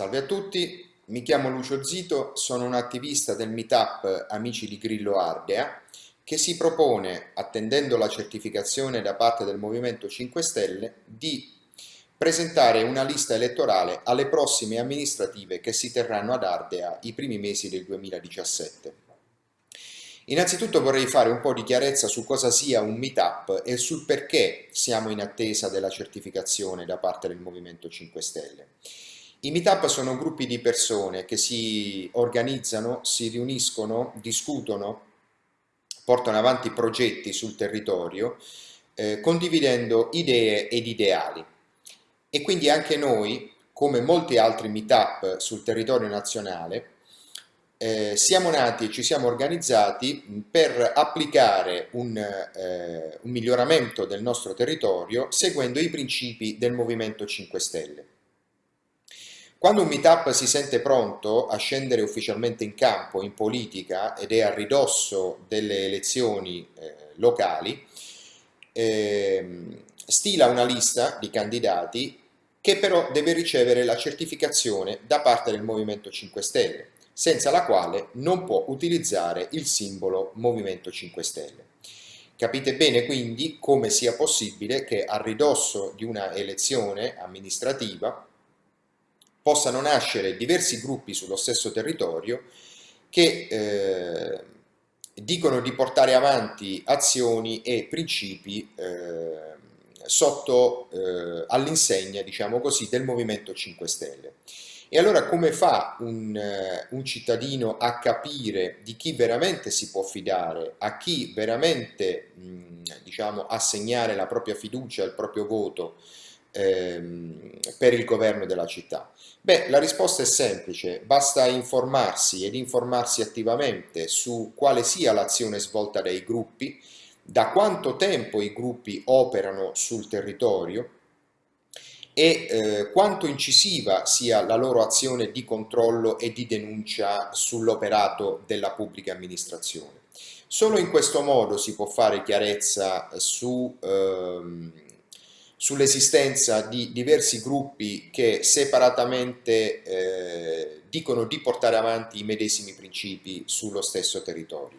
Salve a tutti, mi chiamo Lucio Zito, sono un attivista del meetup Amici di Grillo Ardea che si propone, attendendo la certificazione da parte del Movimento 5 Stelle, di presentare una lista elettorale alle prossime amministrative che si terranno ad Ardea i primi mesi del 2017. Innanzitutto vorrei fare un po' di chiarezza su cosa sia un meetup e sul perché siamo in attesa della certificazione da parte del Movimento 5 Stelle. I meetup sono gruppi di persone che si organizzano, si riuniscono, discutono, portano avanti progetti sul territorio, eh, condividendo idee ed ideali. E quindi anche noi, come molti altri meetup sul territorio nazionale, eh, siamo nati e ci siamo organizzati per applicare un, eh, un miglioramento del nostro territorio seguendo i principi del Movimento 5 Stelle. Quando un meetup si sente pronto a scendere ufficialmente in campo, in politica, ed è a ridosso delle elezioni eh, locali, eh, stila una lista di candidati che però deve ricevere la certificazione da parte del Movimento 5 Stelle, senza la quale non può utilizzare il simbolo Movimento 5 Stelle. Capite bene quindi come sia possibile che a ridosso di una elezione amministrativa possano nascere diversi gruppi sullo stesso territorio che eh, dicono di portare avanti azioni e principi eh, sotto eh, all'insegna, diciamo così, del Movimento 5 Stelle. E allora come fa un, uh, un, cittadino a capire di chi veramente si può fidare, a chi veramente mh, diciamo, assegnare la propria fiducia, il proprio voto ehm, per il governo della città? Beh, la risposta è semplice, basta informarsi ed informarsi attivamente su quale sia l'azione svolta dai gruppi, da quanto tempo i gruppi operano sul territorio e eh, quanto incisiva sia la loro azione di controllo e di denuncia sull'operato della pubblica amministrazione. Solo in questo modo si può fare chiarezza su ehm, sull'esistenza di diversi gruppi che separatamente eh, dicono di portare avanti i medesimi principi sullo stesso territorio.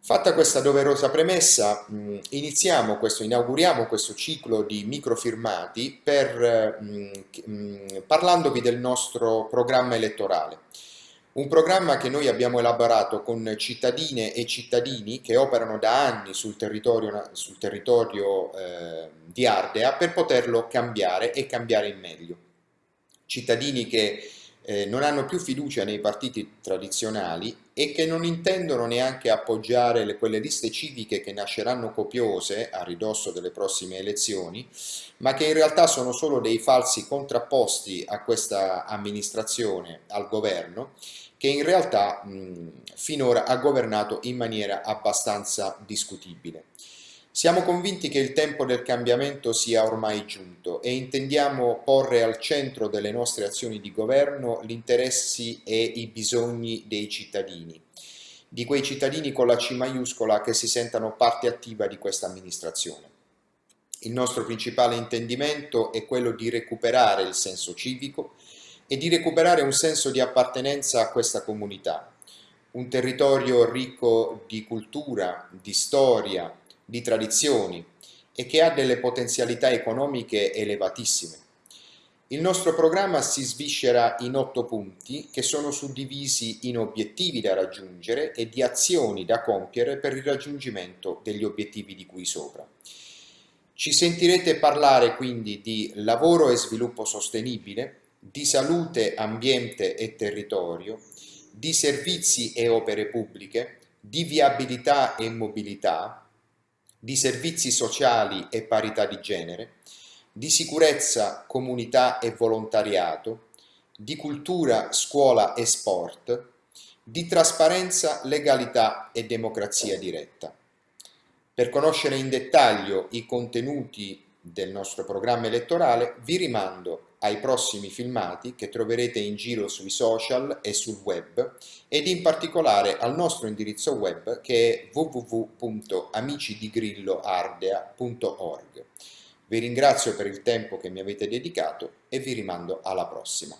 Fatta questa doverosa premessa, mh, iniziamo questo, inauguriamo questo ciclo di microfirmati per, mh, mh, parlandovi del nostro programma elettorale. Un programma che noi abbiamo elaborato con cittadine e cittadini che operano da anni sul territorio, sul territorio eh, di Ardea per poterlo cambiare e cambiare in meglio. Cittadini che eh, non hanno più fiducia nei partiti tradizionali e che non intendono neanche appoggiare le, quelle liste civiche che nasceranno copiose a ridosso delle prossime elezioni, ma che in realtà sono solo dei falsi contrapposti a questa amministrazione, al governo, che in realtà mh, finora ha governato in maniera abbastanza discutibile. Siamo convinti che il tempo del cambiamento sia ormai giunto e intendiamo porre al centro delle nostre azioni di governo gli interessi e i bisogni dei cittadini, di quei cittadini con la C maiuscola che si sentano parte attiva di questa amministrazione. Il nostro principale intendimento è quello di recuperare il senso civico e di recuperare un senso di appartenenza a questa comunità, un territorio ricco di cultura, di storia, di tradizioni e che ha delle potenzialità economiche elevatissime. Il nostro programma si sviscera in otto punti che sono suddivisi in obiettivi da raggiungere e di azioni da compiere per il raggiungimento degli obiettivi di cui sopra. Ci sentirete parlare quindi di lavoro e sviluppo sostenibile, di salute, ambiente e territorio, di servizi e opere pubbliche, di viabilità e mobilità, di servizi sociali e parità di genere, di sicurezza, comunità e volontariato, di cultura, scuola e sport, di trasparenza, legalità e democrazia diretta. Per conoscere in dettaglio i contenuti del nostro programma elettorale vi rimando ai prossimi filmati che troverete in giro sui social e sul web ed in particolare al nostro indirizzo web che è www.amicidigrilloardea.org. Vi ringrazio per il tempo che mi avete dedicato e vi rimando alla prossima.